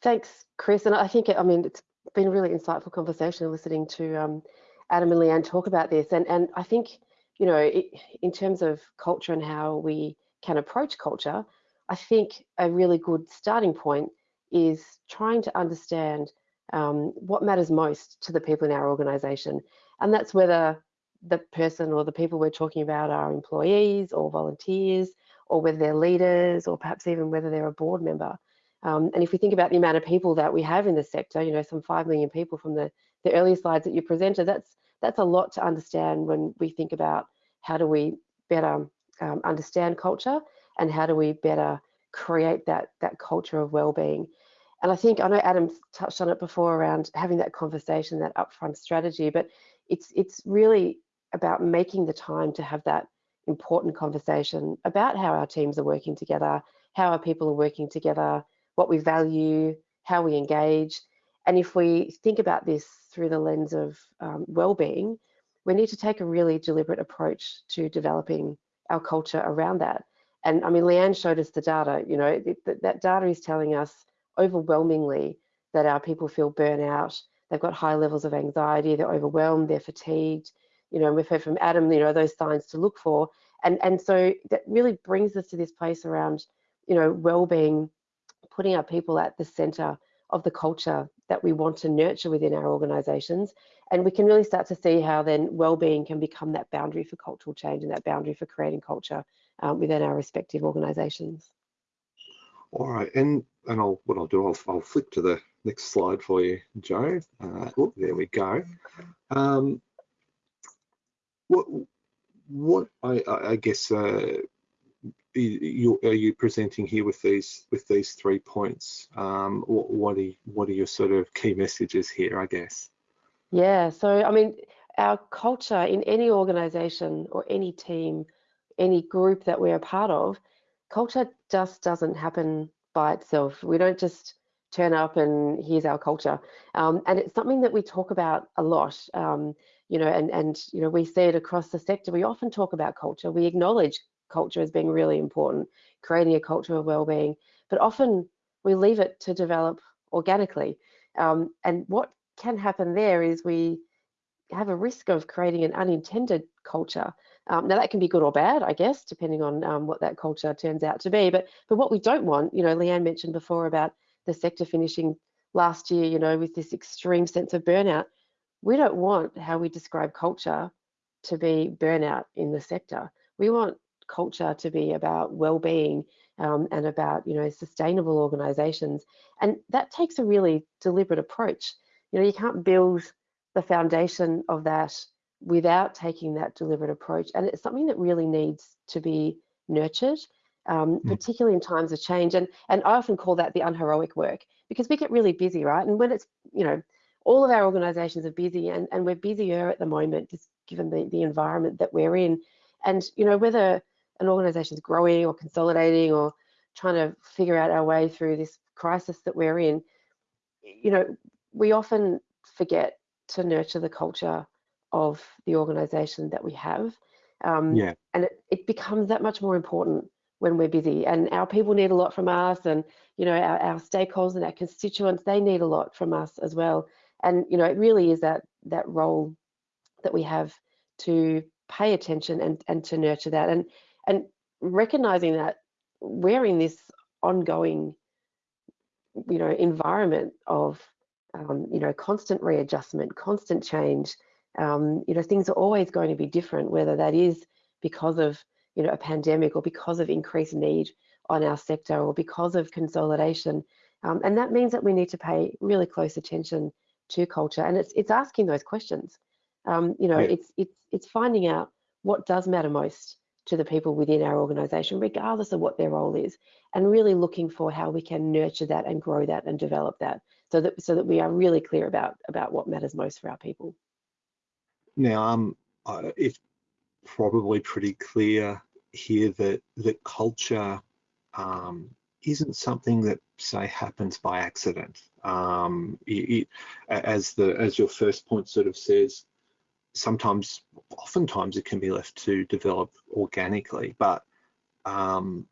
Speaker 3: Thanks, Chris. And I think, I mean, it's been a really insightful conversation listening to um, Adam and Leanne talk about this. And, and I think, you know, it, in terms of culture and how we can approach culture, I think a really good starting point is trying to understand um, what matters most to the people in our organization. And that's whether the person or the people we're talking about are employees or volunteers, or whether they're leaders, or perhaps even whether they're a board member. Um, and if we think about the amount of people that we have in the sector, you know, some 5 million people from the, the earlier slides that you presented, that's, that's a lot to understand when we think about how do we better um, understand culture and how do we better create that, that culture of well-being. And I think, I know Adam's touched on it before around having that conversation, that upfront strategy, but it's, it's really about making the time to have that important conversation about how our teams are working together, how our people are working together, what we value, how we engage. And if we think about this through the lens of um, well-being, we need to take a really deliberate approach to developing our culture around that. And I mean, Leanne showed us the data, you know, that data is telling us overwhelmingly that our people feel burnout, they've got high levels of anxiety, they're overwhelmed, they're fatigued. You know, and we've heard from Adam, you know, those signs to look for. And, and so that really brings us to this place around, you know, well-being, putting our people at the center of the culture that we want to nurture within our organizations. And we can really start to see how then well-being can become that boundary for cultural change and that boundary for creating culture um, within our respective organizations.
Speaker 1: All right, and and I'll what I'll do, I'll, I'll flick to the next slide for you, Joe. Uh, oh, there we go. Um, what what I, I guess uh, you are you presenting here with these with these three points? Um, what what are what are your sort of key messages here? I guess.
Speaker 3: Yeah, so I mean, our culture in any organization or any team, any group that we're a part of, culture just doesn't happen by itself. We don't just turn up and here's our culture. Um, and it's something that we talk about a lot, um, you know, and, and, you know, we see it across the sector. We often talk about culture. We acknowledge culture as being really important, creating a culture of well-being, but often we leave it to develop organically. Um, and what can happen there is we have a risk of creating an unintended culture. Um, now that can be good or bad, I guess, depending on um, what that culture turns out to be. But but what we don't want, you know, Leanne mentioned before about the sector finishing last year, you know, with this extreme sense of burnout. We don't want how we describe culture to be burnout in the sector. We want culture to be about well-being um, and about, you know, sustainable organisations, and that takes a really deliberate approach. You know, you can't build the foundation of that without taking that deliberate approach. And it's something that really needs to be nurtured, um, mm. particularly in times of change. And, and I often call that the unheroic work because we get really busy, right? And when it's, you know, all of our organizations are busy and, and we're busier at the moment, just given the, the environment that we're in. And, you know, whether an organization is growing or consolidating or trying to figure out our way through this crisis that we're in, you know, we often forget to nurture the culture of the organization that we have. Um,
Speaker 1: yeah.
Speaker 3: And it, it, becomes that much more important when we're busy. And our people need a lot from us, and you know, our, our stakeholders and our constituents, they need a lot from us as well. And you know, it really is that that role that we have to pay attention and and to nurture that, and and recognizing that we're in this ongoing, you know, environment of um, you know, constant readjustment, constant change. Um, you know, things are always going to be different, whether that is because of, you know, a pandemic or because of increased need on our sector or because of consolidation. Um, and that means that we need to pay really close attention to culture. And it's it's asking those questions. Um, you know, yeah. it's it's it's finding out what does matter most to the people within our organisation, regardless of what their role is, and really looking for how we can nurture that and grow that and develop that, so that so that we are really clear about about what matters most for our people.
Speaker 1: Now, um, it's probably pretty clear here that that culture um, isn't something that say happens by accident. Um, it, it, as the as your first point sort of says, sometimes, oftentimes, it can be left to develop organically, but um,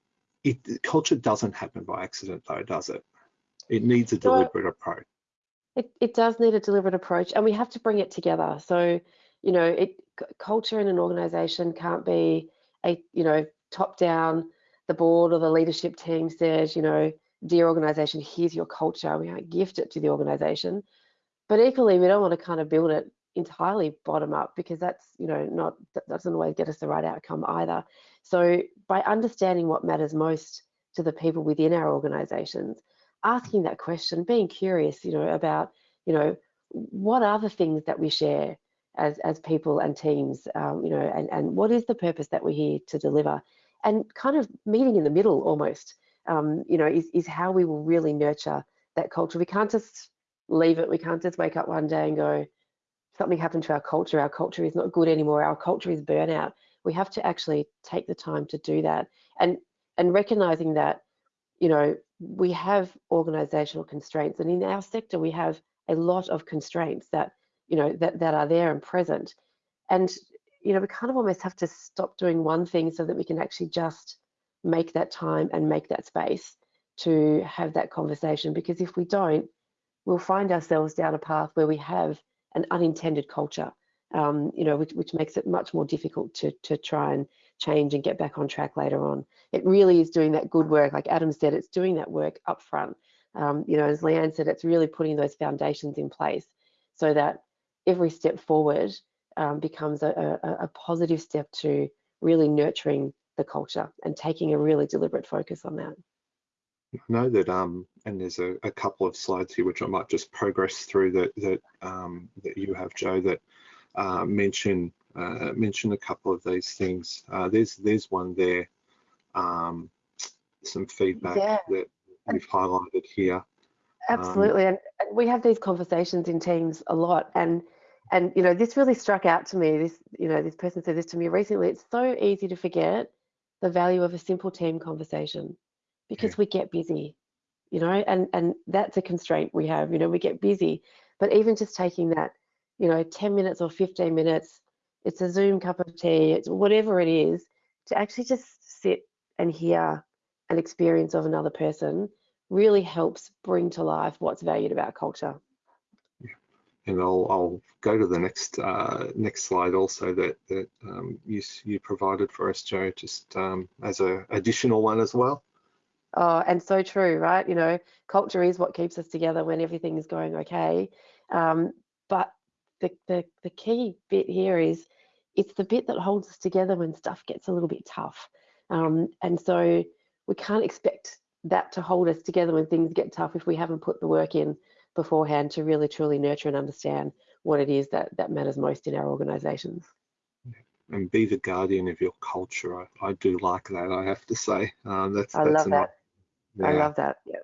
Speaker 1: it, culture doesn't happen by accident, though, does it? It needs a deliberate approach.
Speaker 3: It, it does need a deliberate approach, and we have to bring it together. So, you know, it culture in an organisation can't be a you know top down. The board or the leadership team says, you know, dear organisation, here's your culture. We can't gift it to the organisation, but equally, we don't want to kind of build it entirely bottom up because that's you know not that doesn't always get us the right outcome either so by understanding what matters most to the people within our organizations asking that question being curious you know about you know what are the things that we share as as people and teams um, you know and and what is the purpose that we're here to deliver? And kind of meeting in the middle almost um, you know is, is how we will really nurture that culture. We can't just leave it. We can't just wake up one day and go something happened to our culture, our culture is not good anymore, our culture is burnout. We have to actually take the time to do that. And and recognizing that, you know, we have organizational constraints and in our sector we have a lot of constraints that, you know, that, that are there and present. And, you know, we kind of almost have to stop doing one thing so that we can actually just make that time and make that space to have that conversation because if we don't, we'll find ourselves down a path where we have an unintended culture, um, you know, which, which makes it much more difficult to, to try and change and get back on track later on. It really is doing that good work. Like Adam said, it's doing that work up front. Um, you know, as Leanne said, it's really putting those foundations in place so that every step forward um, becomes a, a, a positive step to really nurturing the culture and taking a really deliberate focus on that.
Speaker 1: I know that, um, and there's a, a, couple of slides here which I might just progress through that that um, that you have, Joe, that uh, mention uh, mention a couple of these things. Uh, there's there's one there, um, some feedback yeah. that we've highlighted here. Um,
Speaker 3: Absolutely, and, and we have these conversations in teams a lot, and and you know this really struck out to me. This you know this person said this to me recently. It's so easy to forget the value of a simple team conversation because yeah. we get busy, you know, and and that's a constraint we have. You know, we get busy, but even just taking that, you know, 10 minutes or 15 minutes, it's a Zoom cup of tea, it's whatever it is, to actually just sit and hear an experience of another person really helps bring to life what's valued about culture.
Speaker 1: And I'll, I'll go to the next uh, next slide also that that um, you you provided for us, Joe, just um, as a additional one as well.
Speaker 3: Oh, and so true, right? You know, culture is what keeps us together when everything is going okay. Um, but the, the, the key bit here is it's the bit that holds us together when stuff gets a little bit tough. Um, and so we can't expect that to hold us together when things get tough if we haven't put the work in beforehand to really truly nurture and understand what it is that, that matters most in our organizations
Speaker 1: and be the guardian of your culture. I, I do like that. I have to say, um, that's
Speaker 3: I
Speaker 1: that's
Speaker 3: love that. Yeah. I love that. Yep.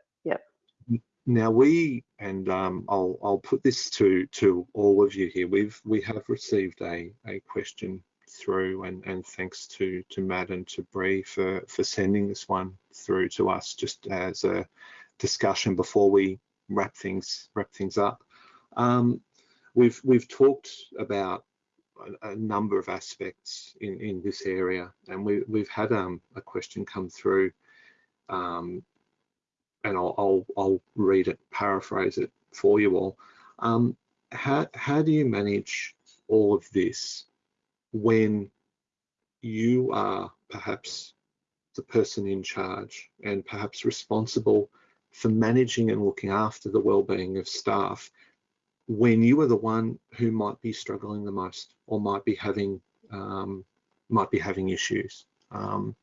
Speaker 1: Now we and um, I'll I'll put this to to all of you here. We've we have received a a question through and and thanks to to Matt and to Bree for for sending this one through to us just as a discussion before we wrap things wrap things up. Um, we've we've talked about a, a, number of aspects in in this area, and we we've had um, a question come through um, and I'll, I'll, I'll read it, paraphrase it for you all. Um, how, how do you manage all of this when you are perhaps the person in charge and perhaps responsible for managing and looking after the well-being of staff when you are the one who might be struggling the most or might be having um, might be having issues. Um,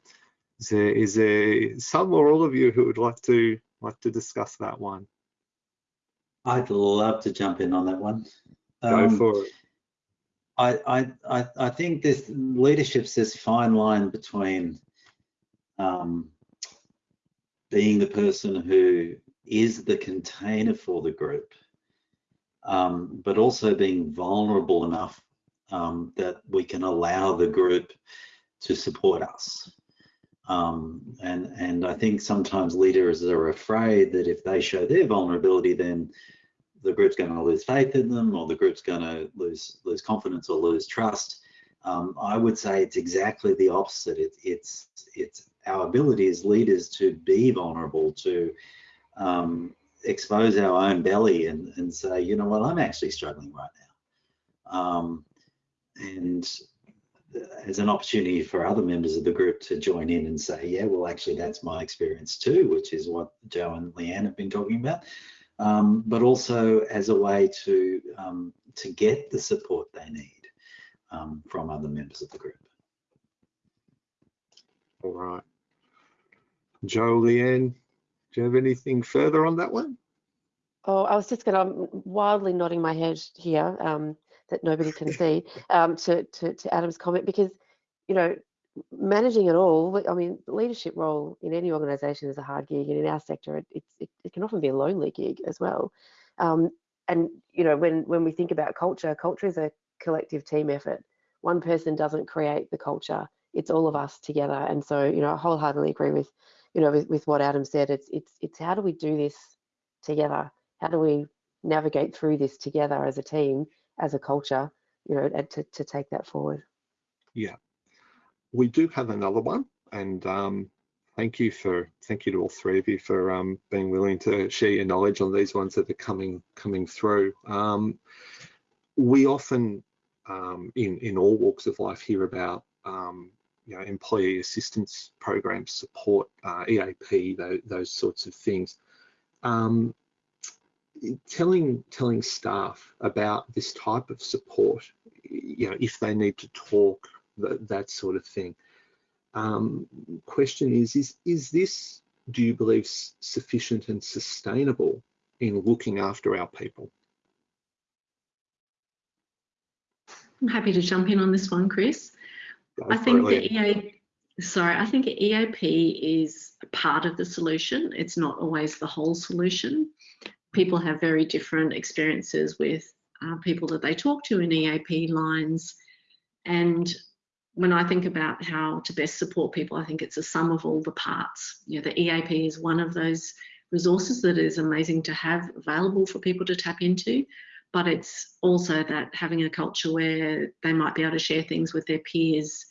Speaker 1: is there, is there some or all of you who would like to like to discuss that one?
Speaker 4: I'd love to jump in on that one.
Speaker 1: Go um, for it.
Speaker 4: I, I, I, I think this leadership's this fine line between um, being the person who is the container for the group, um, but also being vulnerable enough um, that we can allow the group to support us. Um, and, and I think sometimes leaders are afraid that if they show their vulnerability, then the group's going to lose faith in them or the group's going to lose lose confidence or lose trust. Um, I would say it's exactly the opposite. It, it's it's our ability as leaders to be vulnerable, to um, expose our own belly and, and say, you know what, I'm actually struggling right now. Um, and as an opportunity for other members of the group to join in and say, yeah, well, actually, that's my experience too, which is what Joe and Leanne have been talking about. Um, but also as a way to um, to get the support they need um, from other members of the group.
Speaker 1: All right. Joe, Leanne, do you have anything further on that one?
Speaker 3: Oh, I was just going to, I'm wildly nodding my head here um, that nobody can see um, to, to, to Adam's comment because, you know, managing it all, I mean, leadership role in any organisation is a hard gig, and in our sector, it, it, it can often be a lonely gig as well. Um, and you know, when when we think about culture, culture is a collective team effort. One person doesn't create the culture; it's all of us together. And so, you know, I wholeheartedly agree with, you know, with, with what Adam said. It's it's it's how do we do this together? How do we navigate through this together as a team, as a culture? You know, and to to take that forward.
Speaker 1: Yeah, we do have another one, and um, thank you for thank you to all three of you for um, being willing to share your knowledge on these ones that are coming coming through. Um, we often, um, in in all walks of life, hear about um, you know employee assistance programs, support, uh, EAP, those, those, sorts of things. Um, telling telling staff about this type of support, you know, if they need to talk that, that sort of thing. Um, question is, is, is this, do you believe, sufficient and sustainable in looking after our people?
Speaker 2: I'm happy to jump in on this one, Chris. Go I think the EA, sorry, I think EAP is part of the solution. It's not always the whole solution. People have very different experiences with uh, people that they talk to in EAP lines, and when I think about how to best support people, I think it's a sum of all the parts. You know, the EAP is one of those resources that is amazing to have available for people to tap into, but it's also that having a culture where they might be able to share things with their peers,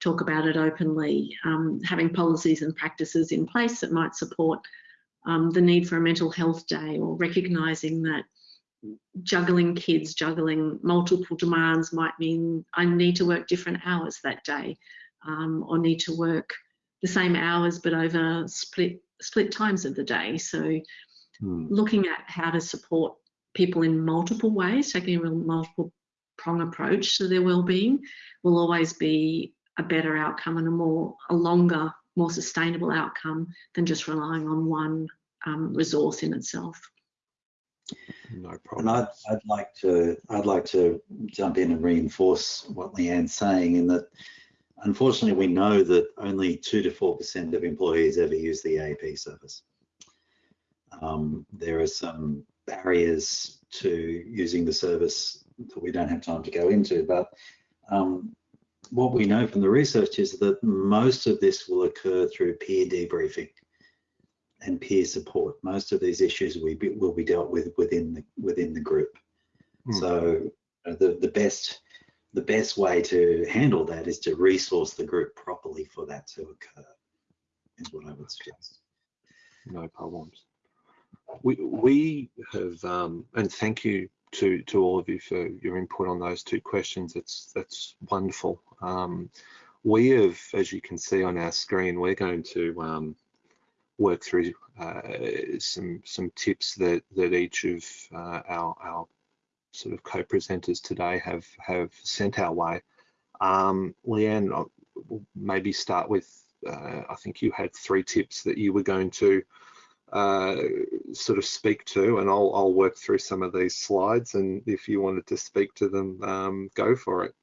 Speaker 2: talk about it openly, um, having policies and practices in place that might support um, the need for a mental health day or recognising that juggling kids, juggling multiple demands might mean I need to work different hours that day um, or need to work the same hours but over split split times of the day. So hmm. looking at how to support people in multiple ways, taking a real multiple prong approach to their well-being will always be a better outcome and a more a longer, more sustainable outcome than just relying on one um, resource in itself.
Speaker 1: No problem.
Speaker 4: And I'd, I'd like to I'd like to jump in and reinforce what Leanne's saying in that unfortunately we know that only two to four percent of employees ever use the EAP service. Um, there are some barriers to using the service that we don't have time to go into, but um, what we know from the research is that most of this will occur through peer debriefing and peer support. Most of these issues will be, will be dealt with within the within the group. Mm. So uh, the the best the best way to handle that is to resource the group properly for that to occur. Is what I would suggest.
Speaker 1: No problems. We we have um, and thank you to to all of you for your input on those two questions. That's that's wonderful. Um, we have, as you can see on our screen, we're going to um, work through uh, some some tips that that each of uh, our our sort of co-presenters today have have sent our way. Um, Leanne, I'll maybe start with. Uh, I think you had three tips that you were going to uh, sort of speak to, and I'll, I'll work through some of these slides. And if you wanted to speak to them, um, go for it.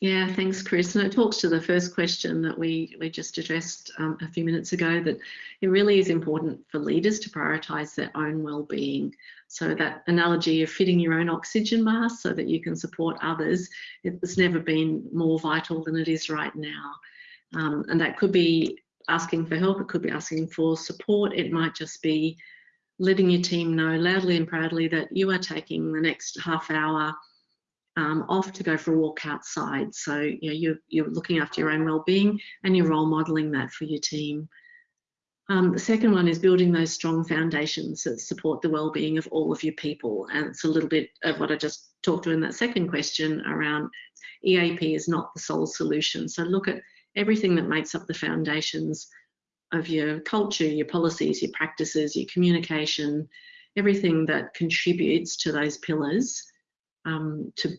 Speaker 2: Yeah, thanks, Chris. And it talks to the first question that we, we just addressed um, a few minutes ago, that it really is important for leaders to prioritise their own well-being. So that analogy of fitting your own oxygen mask so that you can support others, it's never been more vital than it is right now. Um, and that could be asking for help, it could be asking for support, it might just be letting your team know loudly and proudly that you are taking the next half hour um, off to go for a walk outside. So you know, you're, you're looking after your own well-being and you're role modelling that for your team. Um, the second one is building those strong foundations that support the well-being of all of your people. And it's a little bit of what I just talked to in that second question around EAP is not the sole solution. So look at everything that makes up the foundations of your culture, your policies, your practices, your communication, everything that contributes to those pillars um, to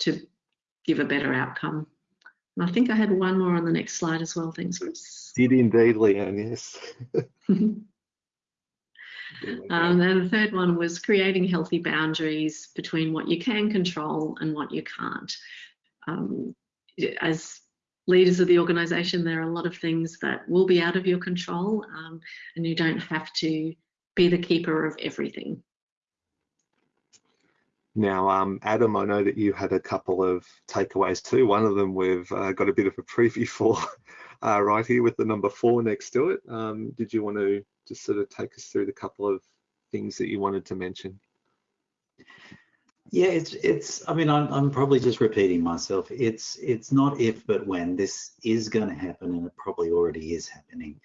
Speaker 2: to give a better outcome. And I think I had one more on the next slide as well. Thanks, Chris.
Speaker 1: Did indeed, Leanne, yes.
Speaker 2: um, and the third one was creating healthy boundaries between what you can control and what you can't. Um, as leaders of the organisation, there are a lot of things that will be out of your control um, and you don't have to be the keeper of everything.
Speaker 1: Now, um, Adam, I know that you had a couple of takeaways too. One of them we've uh, got a bit of a preview for uh, right here with the number four next to it. Um, did you want to just sort of take us through the couple of things that you wanted to mention?
Speaker 4: Yeah, it's it's. I mean, I'm I'm probably just repeating myself. It's it's not if but when this is going to happen, and it probably already is happening.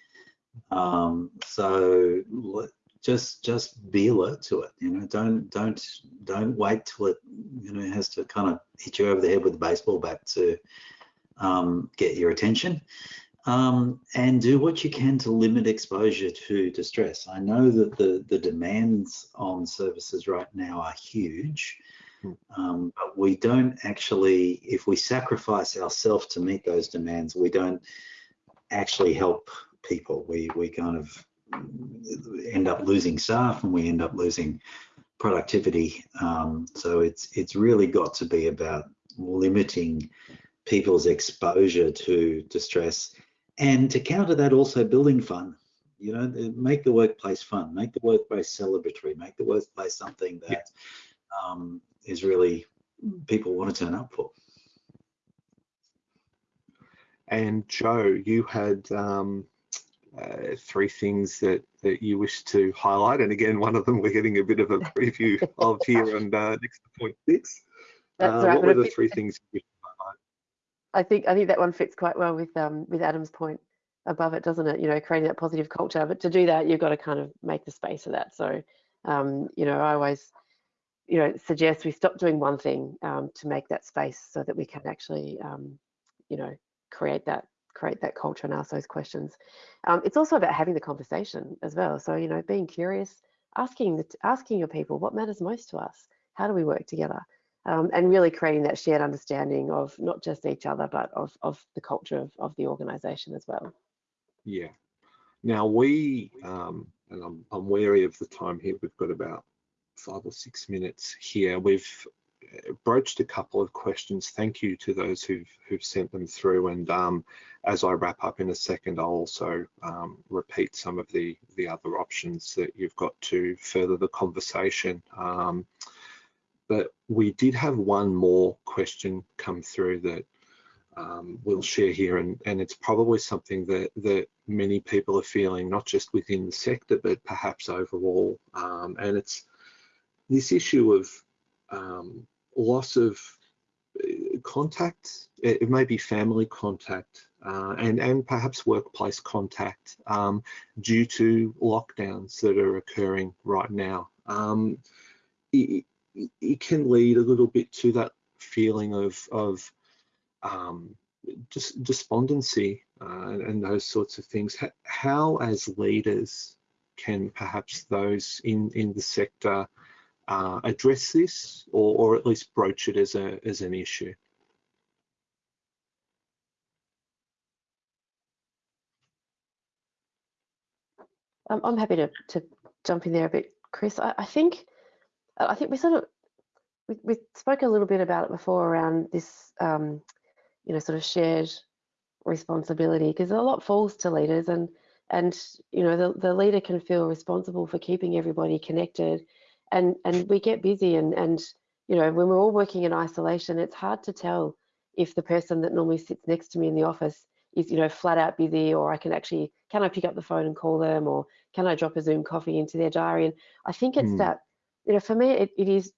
Speaker 4: Um, so just just be alert to it you know don't don't don't wait till it you know has to kind of hit you over the head with a baseball bat to um, get your attention. Um, and do what you can to limit exposure to distress. I know that the the demands on services right now are huge hmm. um, but we don't actually if we sacrifice ourselves to meet those demands we don't actually help people. We we kind of end up losing staff and we end up losing productivity. Um, so it's it's really got to be about limiting people's exposure to distress and to counter that also building fun you know make the workplace fun make the workplace celebratory make the workplace something that yeah. um, is really people want to turn up for
Speaker 1: and joe you had um, uh, three things that that you wish to highlight. And again, one of them we're getting a bit of a preview of here on uh, next to point six. That's uh, right, what were the three things you wish to highlight?
Speaker 3: I think I think that one fits quite well with um, with Adam's point above it, doesn't it? You know, creating that positive culture. But to do that, you've got to kind of make the space for that. So, um, you know, I always, you know, suggest we stop doing one thing um, to make that space so that we can actually, um, you know, create that create that culture and ask those questions. Um, it's also about having the conversation as well. So, you know, being curious, asking, the, asking your people what matters most to us? How do we work together? Um, and really creating that shared understanding of not just each other, but of, of the culture of, of the organization as well.
Speaker 1: Yeah. Now we, um, and I'm, I'm wary of the time here, we've got about five or six minutes here. We've broached a couple of questions. Thank you to those who've who've sent them through. And um, as I wrap up in a second, I'll also um, repeat some of the the other options that you've got to further the conversation. Um, but we did have one more question come through that um, we'll share here, and, and it's probably something that that many people are feeling, not just within the sector, but perhaps overall. Um, and it's this issue of um, loss of uh, contact, it may be family contact uh, and, and perhaps workplace contact um, due to lockdowns that are occurring right now. Um, it, it, can lead a little bit to that feeling of, of um, just despondency uh, and those sorts of things. How, as leaders, can perhaps those in, in the sector uh, address this or, or at least broach it as, a, as an issue.
Speaker 3: Um, I'm happy to, to jump in there a bit, Chris. I, I think I think we sort of we, we spoke a little bit about it before around this, um, you know, sort of shared responsibility because a lot falls to leaders and and you know the, the leader can feel responsible for keeping everybody connected and and we get busy and and you know when we're all working in isolation it's hard to tell if the person that normally sits next to me in the office is you know flat out busy or I can actually can I pick up the phone and call them or can I drop a Zoom coffee into their diary? And I think it's mm. that you know for me it, it is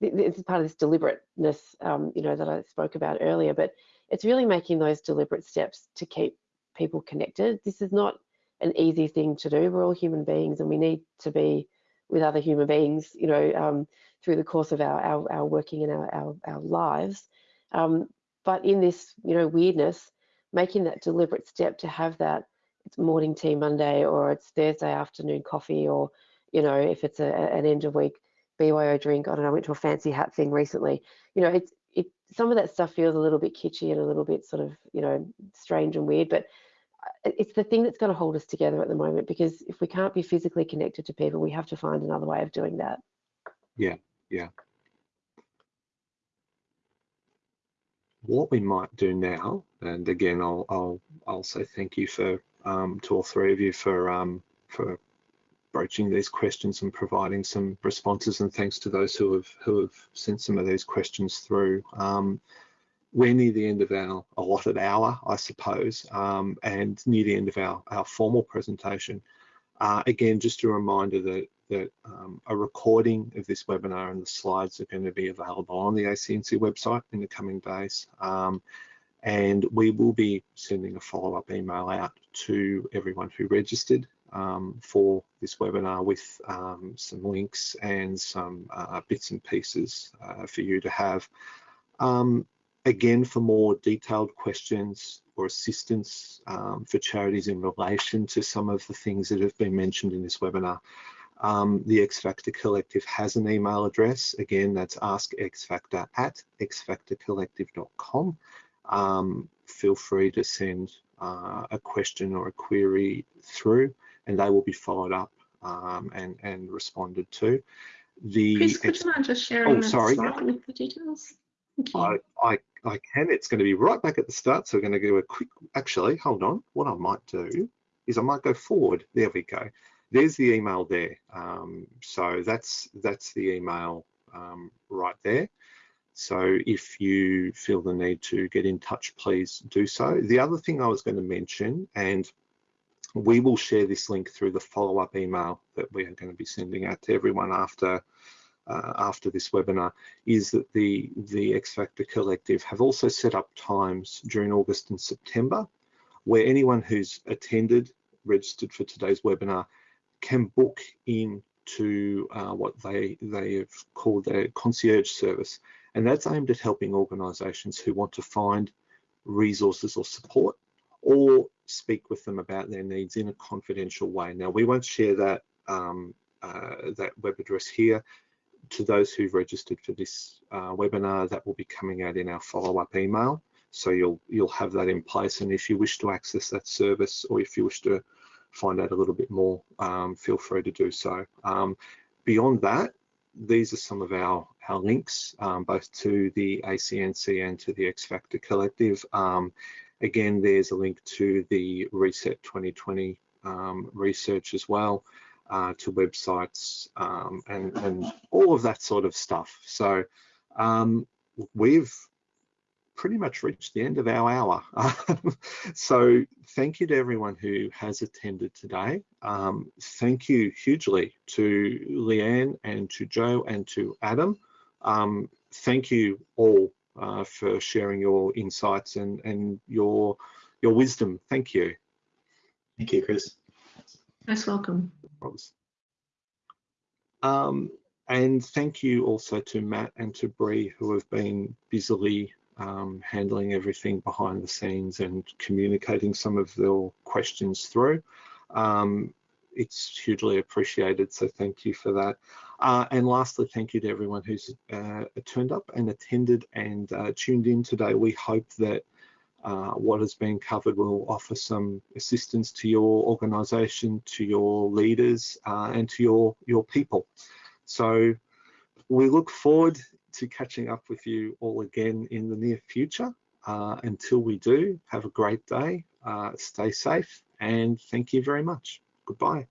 Speaker 3: it's part of this deliberateness um, you know that I spoke about earlier but it's really making those deliberate steps to keep people connected. This is not an easy thing to do. We're all human beings and we need to be with other human beings you know um, through the course of our our, our working and our, our, our lives um, but in this you know weirdness making that deliberate step to have that it's morning tea Monday or it's Thursday afternoon coffee or you know if it's a, an end of week BYO drink. I don't know. I went to a fancy hat thing recently. You know, it's it some of that stuff feels a little bit kitschy and a little bit sort of you know strange and weird, but it's the thing that's going to hold us together at the moment because if we can't be physically connected to people, we have to find another way of doing that.
Speaker 1: Yeah, yeah. what we might do now, and again, I'll I'll I'll say thank you for um, to all three of you for um, for broaching these questions and providing some responses, and thanks to those who have who have sent some of these questions through. Um, we're near the end of our allotted hour, I suppose, um, and near the end of our our formal presentation. Uh, again, just a reminder that that um, a recording of this webinar and the slides are going to be available on the ACNC website in the coming days. Um, and we will be sending a follow-up email out to everyone who registered um, for this webinar with um, some links and some uh, bits and pieces uh, for you to have. Um, again, for more detailed questions or assistance um, for charities in relation to some of the things that have been mentioned in this webinar, um, the X Factor Collective has an email address. Again, that's askxfactor at xfactorcollective.com. Um, feel free to send uh, a question or a query through and they will be followed up um, and, and responded to.
Speaker 2: The Chris, would you mind just sharing oh, sorry, yeah. with the details?
Speaker 1: I, I, I can. It's going to be right back at the start. So we're going to do a quick, actually, hold on. What I might do is I might go forward. There we go there's the email there. Um, so that's that's the email um, right there. So if you feel the need to get in touch, please do so. The other thing I was going to mention, and we will share this link through the follow-up email that we are going to be sending out to everyone after uh, after this webinar, is that the the X Factor Collective have also set up times during August and September where anyone who's attended, registered for today's webinar can book in to uh, what they they have called their concierge service, and that's aimed at helping organisations who want to find resources or support, or speak with them about their needs in a confidential way. Now, we won't share that um, uh, that web address here. To those who've registered for this uh, webinar, that will be coming out in our follow-up email. So you'll you'll have that in place, and if you wish to access that service, or if you wish to find out a little bit more, um, feel free to do so. Um, beyond that, these are some of our, our links, um, both to the ACNC and to the X Factor Collective. Um, again, there's a link to the Reset 2020 um, research as well, uh, to websites um, and, and all of that sort of stuff. So we've pretty much reached the end of our hour. so thank you to everyone who has attended today. Um, thank you hugely to Leanne and to Joe and to Adam. Um, thank you all uh, for sharing your insights and, and your, your wisdom. Thank you.
Speaker 4: Thank you, Chris.
Speaker 2: Most welcome.
Speaker 1: Um, and thank you also to Matt and to Bree who have been busily um, handling everything behind the scenes and communicating some of their questions through. Um, it's hugely appreciated, so thank you for that. Uh, and lastly, thank you to everyone who's uh, turned up and attended and uh, tuned in today. We hope that uh, what has been covered will offer some assistance to your organisation, to your leaders uh, and to your, your people. So we look forward to catching up with you all again in the near future. Uh, until we do, have a great day, uh, stay safe and thank you very much. Goodbye.